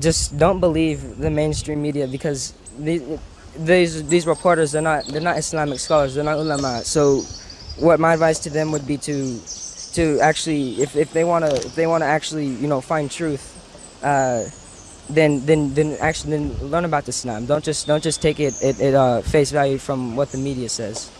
just don't believe the mainstream media because these these, these reporters they're not they're not Islamic scholars they're not ulama. So what my advice to them would be to to actually if, if they want to if they want to actually you know find truth uh, then then then actually then learn about Islam. Don't just don't just take it at uh, face value from what the media says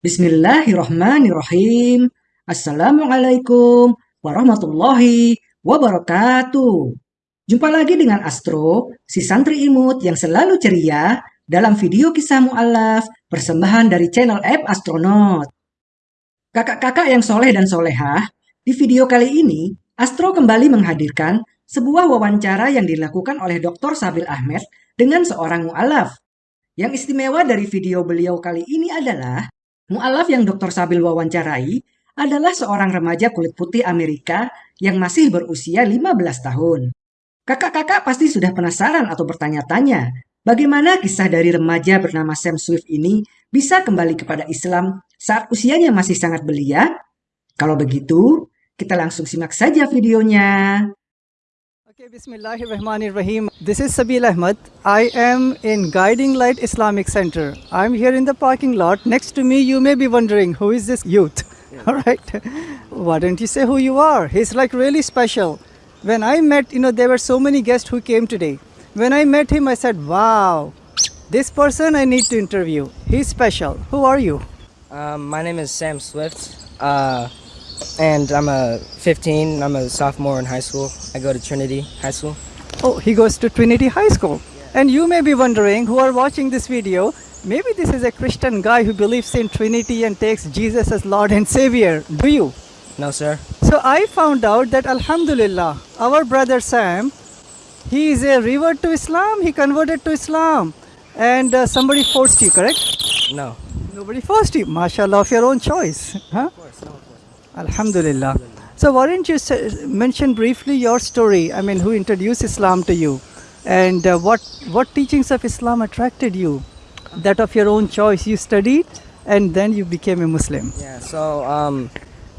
Bismillahirrahmanirrahim. Assalamualaikum warahmatullahi wabarakatuh. Jumpa lagi dengan Astro, si santri imut yang selalu ceria dalam video kisah mu'alaf persembahan dari channel app Astronaut. Kakak-kakak yang soleh dan solehah, di video kali ini Astro kembali menghadirkan sebuah wawancara yang dilakukan oleh Dr. Sabil Ahmed dengan seorang mu'alaf. Yang istimewa dari video beliau kali ini adalah Mu'alaf yang Dr. Sabil wawancarai adalah seorang remaja kulit putih Amerika yang masih berusia 15 tahun. Kakak-kakak pasti sudah penasaran atau bertanya-tanya, bagaimana kisah dari remaja bernama Sam Swift ini bisa kembali kepada Islam saat usianya masih sangat belia? Kalau begitu, kita langsung simak saja videonya. Okay, Bismillahirrahmanirrahim. This is Sabeel Ahmed. I am in Guiding Light Islamic Center. I'm here in the parking lot. Next to me, you may be wondering, who is this youth? Yeah. All right. Why don't you say who you are? He's like really special. When I met, you know, there were so many guests who came today. When I met him, I said, wow, this person I need to interview. He's special. Who are you? Um, my name is Sam Swift. Uh, and I'm a 15. I'm a sophomore in high school. I go to Trinity High School. Oh, he goes to Trinity High School. And you may be wondering, who are watching this video, maybe this is a Christian guy who believes in Trinity and takes Jesus as Lord and Savior. Do you? No, sir. So I found out that Alhamdulillah, our brother Sam, he is a revert to Islam. He converted to Islam. And uh, somebody forced you, correct? No. Nobody forced you. MashaAllah, of your own choice. Huh? Of course, no. Alhamdulillah. So why don't you mention briefly your story? I mean, who introduced Islam to you? And uh, what, what teachings of Islam attracted you? That of your own choice you studied and then you became a Muslim. Yeah, so um,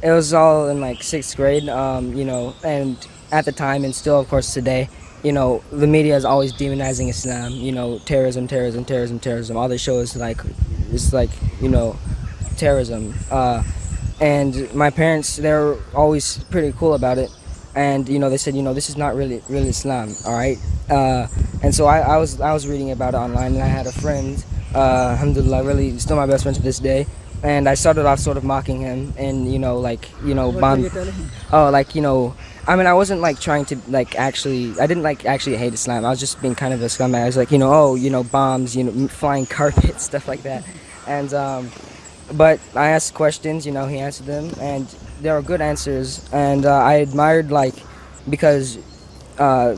it was all in like sixth grade, um, you know, and at the time and still of course today, you know, the media is always demonizing Islam, you know, terrorism, terrorism, terrorism, terrorism. All they show is like, it's like, you know, terrorism. Uh, and my parents they're always pretty cool about it. And you know they said you know this is not really really Islam all right? Uh, and so I, I, was I was reading about it online and I had a friend uh, alhamdulillah really still my best friend to this day. And I started off sort of mocking him and you know like you know bomb oh like you know I mean I wasn't like trying to like actually I didn't like actually hate Islam. I was just being kind of a scumbag. I was like you know oh you know bombs you know flying carpets stuff like that. And um, but I asked questions, you know, he answered them, and there were good answers. And uh, I admired, like, because uh,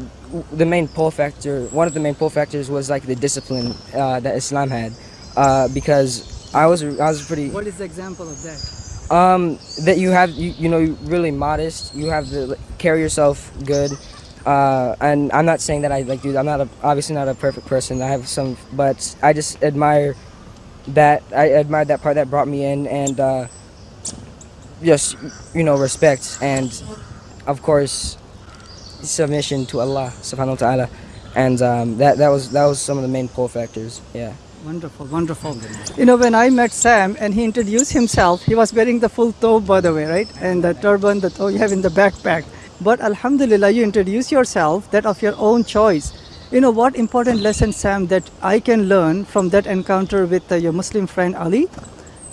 the main pull factor, one of the main pull factors was like the discipline uh, that Islam had, uh, because I was I was pretty. What is the example of that? Um, that you have you you know really modest. You have to carry yourself good. Uh, and I'm not saying that I like do. I'm not a, obviously not a perfect person. I have some, but I just admire that I admired that part that brought me in and uh, just you know respect and of course submission to Allah subhanahu wa ta'ala. And um, that that was that was some of the main pull factors yeah. Wonderful wonderful. You know when I met Sam and he introduced himself he was wearing the full thobe by the way right? And the turban that oh you have in the backpack. But alhamdulillah you introduce yourself that of your own choice you know what important lesson, Sam, that I can learn from that encounter with uh, your Muslim friend Ali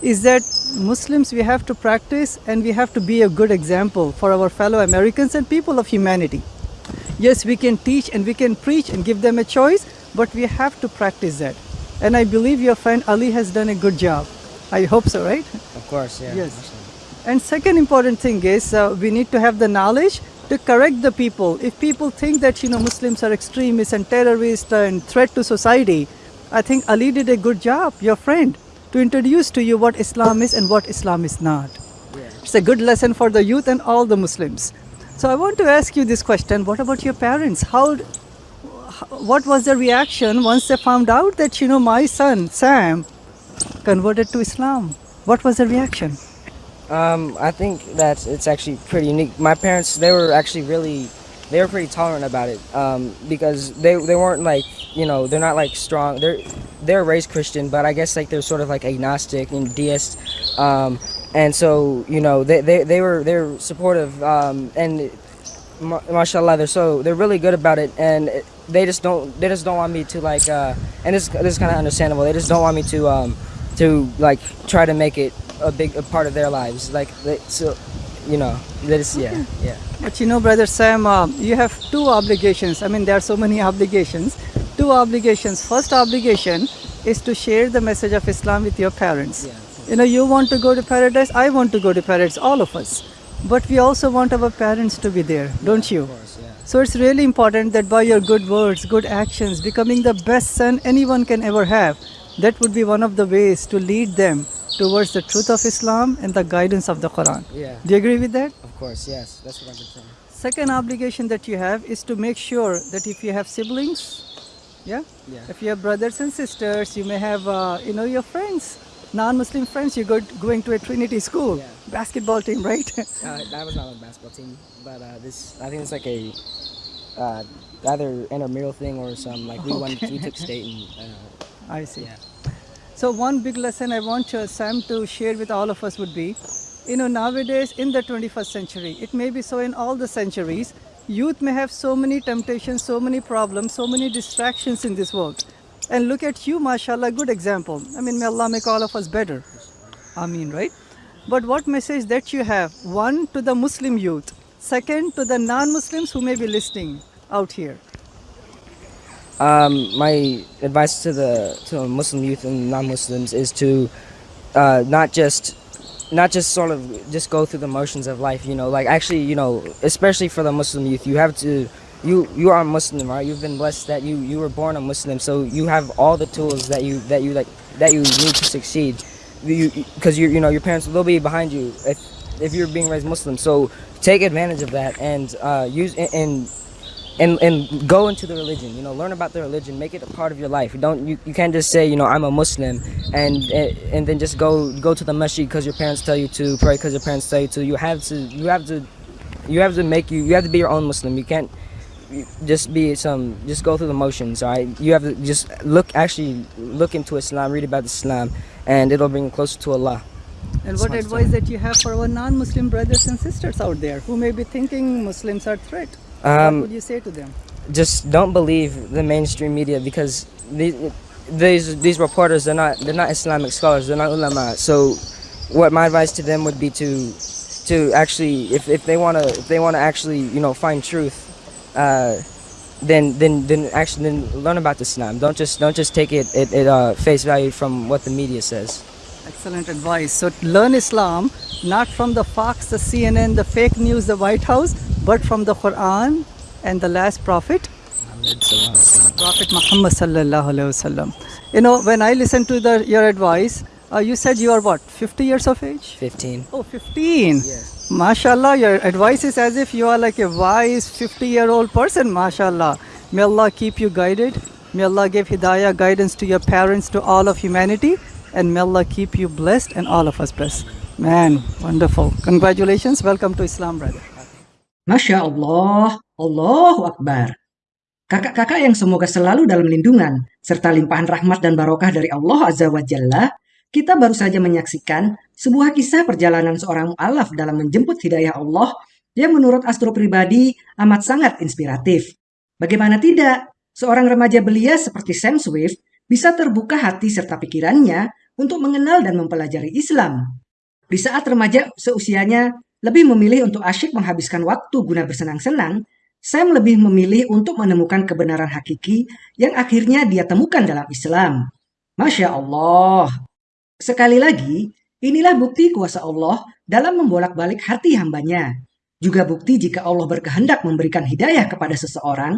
is that Muslims, we have to practice and we have to be a good example for our fellow Americans and people of humanity. Yes, we can teach and we can preach and give them a choice, but we have to practice that. And I believe your friend Ali has done a good job. I hope so, right? Of course, yeah. Yes. And second important thing is uh, we need to have the knowledge to correct the people. If people think that, you know, Muslims are extremists and terrorists and threat to society, I think Ali did a good job, your friend, to introduce to you what Islam is and what Islam is not. It's a good lesson for the youth and all the Muslims. So I want to ask you this question. What about your parents? How, what was their reaction once they found out that, you know, my son, Sam, converted to Islam. What was the reaction? Um, I think that it's actually pretty unique. My parents, they were actually really, they were pretty tolerant about it um, because they, they weren't like, you know, they're not like strong. They're they're raised Christian, but I guess like they're sort of like agnostic and deist. Um, and so you know they, they, they were they were supportive um, and ma- mashallah they're so they're really good about it and they just don't they just don't want me to like uh, and this this is kind of understandable they just don't want me to um, to like try to make it a big a part of their lives like they, so you know that is yeah yeah But you know, Brother Sam, uh, you have two obligations. I mean, there are so many obligations. Two obligations. First obligation is to share the message of Islam with your parents. Yeah. You know, you want to go to paradise, I want to go to paradise, all of us. But we also want our parents to be there, don't you? course yeah So it's really important that by your good words, good actions, becoming the best son anyone can ever have, that would be one of the ways to lead them towards the truth of Islam and the guidance of the Quran. yeah Do you agree with that? of course yes that's what I've been saying Second obligation that you have is to make sure that if you have siblings, yeah, yeah if you have brothers and sisters, you may have, uh, you know, your friends, non-Muslim friends. You go going to a Trinity school, Yeah. basketball team, right? Uh, that was not a basketball team, but uh, this I think it's like a uh, either intramural thing or some like we won we took state and uh, I see. yeah So one big lesson I want uh, Sam to share with all of us would be, you know, nowadays in the 21st century, it may be so in all the centuries, youth may have so many temptations, so many problems, so many distractions in this world. And look at you, mashallah, good example. I mean, may Allah make all of us better. I mean, right? But what message that you have? One, to the Muslim youth. Second, to the non-Muslims who may be listening out here. Um, my advice to the to Muslim youth and non-Muslims is to uh, not just not just sort of just go through the motions of life. You know, like actually, you know, especially for the Muslim youth, you have to. You you are a Muslim, right? You've been blessed that you you were born a Muslim, so you have all the tools that you that you like that you need to succeed. You Because you you know your parents will be behind you if if you're being raised Muslim. So take advantage of that and uh, use and and and and go into the religion you know learn about the religion make it a part of your life. You don't you, you can't just say you know i'm a muslim and eh, and then just go go to the masjid because your parents tell you to pray because your parents tell you to. You have to you have to you have to make you you have to be your own muslim. You can't just be some just go through the motions all right you have to just look actually look into islam read about islam and it'll bring you closer to allah And what advice that you have for our non-Muslim brothers and sisters out there who may be thinking Muslims are threat? what Um, would you say to them? just don't believe the mainstream media because these these these reporters they're not they're not Islamic scholars they're not ulama so what my advice to them would be to to actually if, if they want to if they want to actually you know find truth uh, then then then actually then learn about Islam don't just don't just take it at, at uh, face value from what the media says Excellent advice. So learn Islam not from the Fox, the CNN, the fake news, the White House, but from the Quran and the last prophet, Prophet Muhammad sallallahu alaihi wasallam. You know, when I listen to the, your advice, uh, you said you are what, 50 years of age? 15 Oh, 15. yes Mashallah, your advice is as if you are like a wise 50 year old person, mashallah. May Allah keep you guided. May Allah give hidayah guidance to your parents, to all of humanity. And may Allah keep you blessed and all of us blessed. Man, wonderful. Congratulations. Welcome to Islam, brother. Masya Allah, Allahu Akbar. Kakak-kakak yang semoga selalu dalam lindungan, serta limpahan rahmat dan barokah dari Allah Azza wa Jalla, kita baru saja menyaksikan sebuah kisah perjalanan seorang mu'alaf dalam menjemput hidayah Allah yang menurut Astro pribadi amat sangat inspiratif. Bagaimana tidak, seorang remaja belia seperti Sam Swift bisa terbuka hati serta pikirannya untuk mengenal dan mempelajari Islam. Di saat remaja seusianya lebih memilih untuk asyik menghabiskan waktu guna bersenang-senang, Sam lebih memilih untuk menemukan kebenaran hakiki yang akhirnya dia temukan dalam Islam. Masya Allah. Sekali lagi, inilah bukti kuasa Allah dalam membolak-balik hati hambanya. Juga bukti jika Allah berkehendak memberikan hidayah kepada seseorang,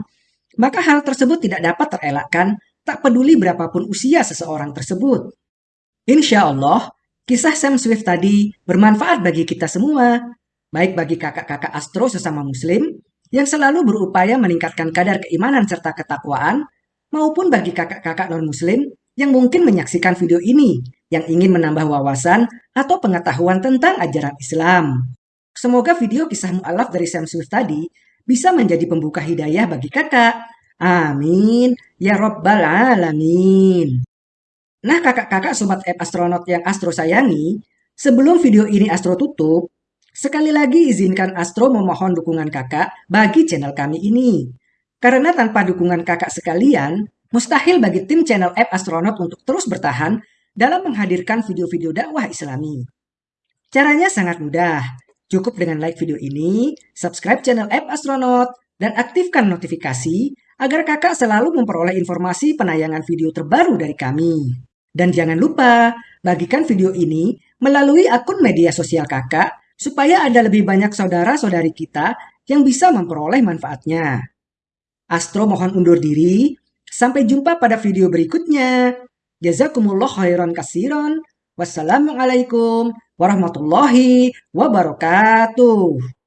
maka hal tersebut tidak dapat terelakkan tak peduli berapapun usia seseorang tersebut. Insya Allah, kisah Sam Swift tadi bermanfaat bagi kita semua, baik bagi kakak-kakak astro sesama muslim yang selalu berupaya meningkatkan kadar keimanan serta ketakwaan, maupun bagi kakak-kakak non-muslim yang mungkin menyaksikan video ini yang ingin menambah wawasan atau pengetahuan tentang ajaran Islam. Semoga video kisah mu'alaf dari Sam Swift tadi bisa menjadi pembuka hidayah bagi kakak. Amin. Ya Rabbal Alamin. Nah kakak-kakak sobat app astronot yang Astro sayangi, sebelum video ini Astro tutup, sekali lagi izinkan Astro memohon dukungan kakak bagi channel kami ini. Karena tanpa dukungan kakak sekalian, mustahil bagi tim channel app astronot untuk terus bertahan dalam menghadirkan video-video dakwah islami. Caranya sangat mudah. Cukup dengan like video ini, subscribe channel app Astronaut, dan aktifkan notifikasi agar kakak selalu memperoleh informasi penayangan video terbaru dari kami. Dan jangan lupa, bagikan video ini melalui akun media sosial kakak supaya ada lebih banyak saudara-saudari kita yang bisa memperoleh manfaatnya. Astro mohon undur diri, sampai jumpa pada video berikutnya. Jazakumullah khairan kasiron. Wassalamualaikum warahmatullahi wabarakatuh.